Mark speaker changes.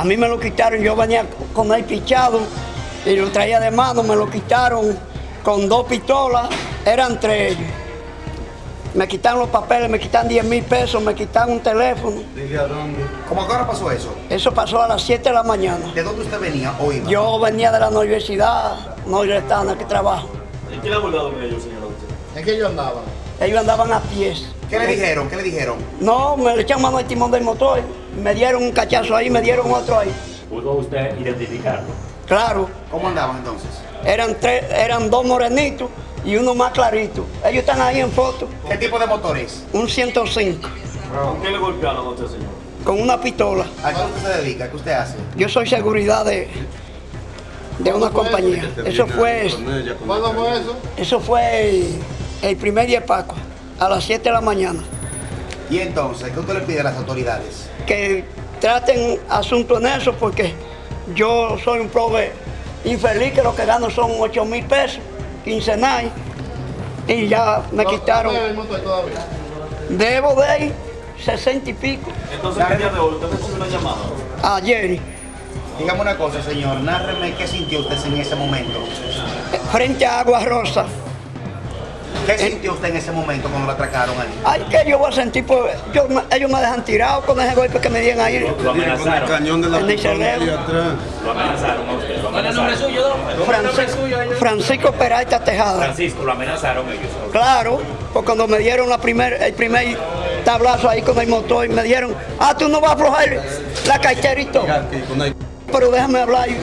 Speaker 1: A mí me lo quitaron, yo venía con el pichado y lo traía de mano, me lo quitaron con dos pistolas, eran tres ellos. Me quitaron los papeles, me quitan 10 mil pesos, me quitan un teléfono.
Speaker 2: ¿Cómo que ahora pasó eso?
Speaker 1: Eso pasó a las 7 de la mañana.
Speaker 2: ¿De dónde usted venía o iba?
Speaker 1: Yo venía de la universidad nordestana que trabajo.
Speaker 3: ¿En qué le ha abordado con ellos, señora?
Speaker 4: ¿En qué yo andaba?
Speaker 1: Ellos andaban a pies.
Speaker 2: ¿Qué le dijeron? ¿Qué le dijeron?
Speaker 1: No, me le echaron mano al timón del motor. Me dieron un cachazo ahí, me dieron otro ahí.
Speaker 3: ¿Pudo usted identificarlo?
Speaker 1: Claro,
Speaker 2: ¿Cómo andaban entonces?
Speaker 1: eran tres, eran dos morenitos y uno más clarito. Ellos están ahí en foto.
Speaker 2: ¿Qué tipo de motor es?
Speaker 1: Un 105
Speaker 3: ¿Con qué le golpearon a usted, señor?
Speaker 1: con una pistola.
Speaker 2: ¿A qué usted se dedica? ¿Qué usted hace?
Speaker 1: Yo soy seguridad de, de una compañía. Eso fue,
Speaker 4: ¿Cuándo fue eso?
Speaker 1: eso fue el, el primer día de Paco, a las 7 de la mañana.
Speaker 2: Y entonces, ¿qué usted le pide a las autoridades?
Speaker 1: Que traten asunto en eso porque yo soy un prove infeliz que lo que gano son 8 mil pesos quincenal y ya me
Speaker 4: No,
Speaker 1: quitaron.
Speaker 4: no, el motor todavía.
Speaker 1: Debo de ahí 60 y pico
Speaker 3: Entonces, ¿qué día de hoy? ¿Usted recibió una llamada?
Speaker 1: ayer
Speaker 2: Dígame una cosa, señor. Nárreme qué sintió usted en ese momento.
Speaker 1: frente a Agua Rosa.
Speaker 2: ¿Qué sintió usted en ese momento cuando lo atracaron ahí?
Speaker 1: Ay, que yo voy a sentir, pues, yo, ellos me dejan tirado con ese golpe que me dieron ahí.
Speaker 3: Lo amenazaron.
Speaker 5: cañón de la
Speaker 1: En el
Speaker 5: atrás.
Speaker 3: Lo amenazaron a usted. Lo amenazaron.
Speaker 1: Francisco, Francisco Peralta Tejada.
Speaker 3: Francisco, lo amenazaron ellos.
Speaker 1: Claro, porque cuando me dieron la primer, el primer tablazo ahí con el motor, me dieron, ah, tú no vas a aflojar la cartera y todo.
Speaker 5: Aquí con el-
Speaker 1: Pero déjame hablar. y-